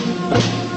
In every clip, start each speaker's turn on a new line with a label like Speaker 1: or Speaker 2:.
Speaker 1: thank you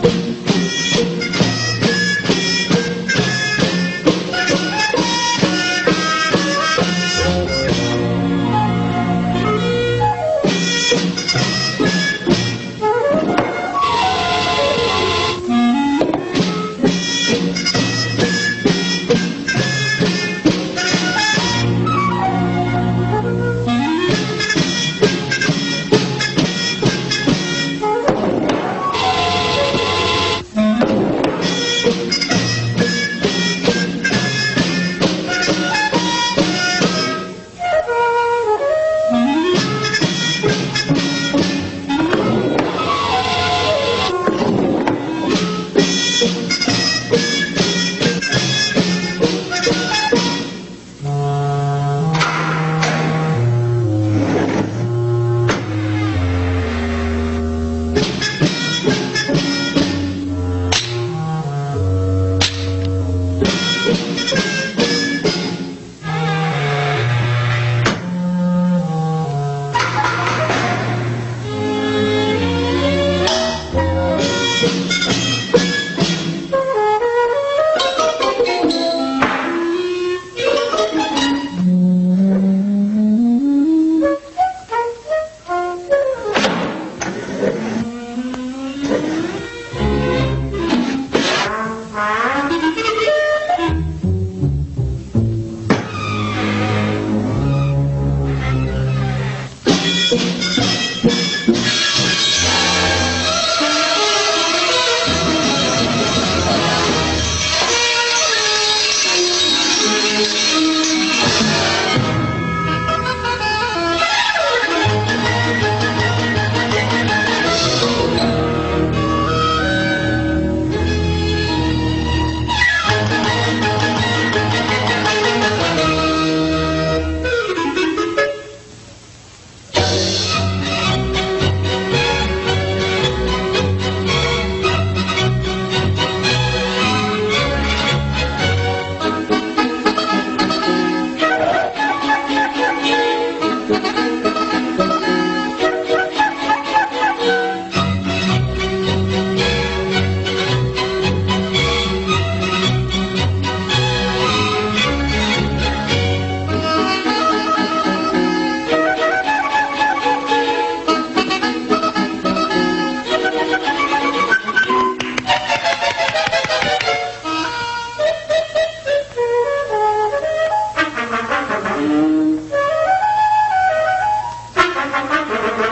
Speaker 1: Gracias. Este,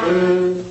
Speaker 1: Amen.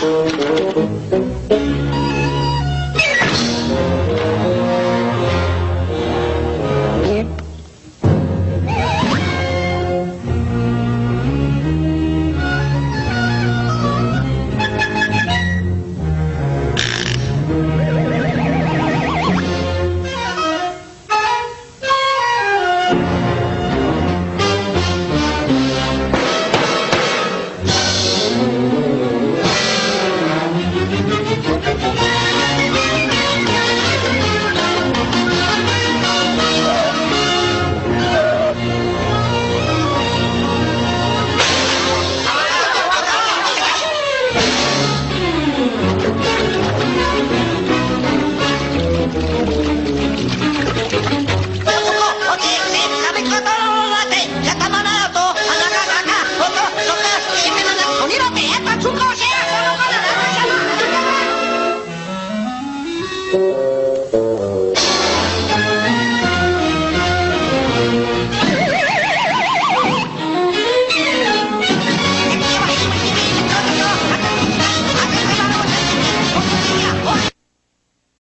Speaker 1: Thank you.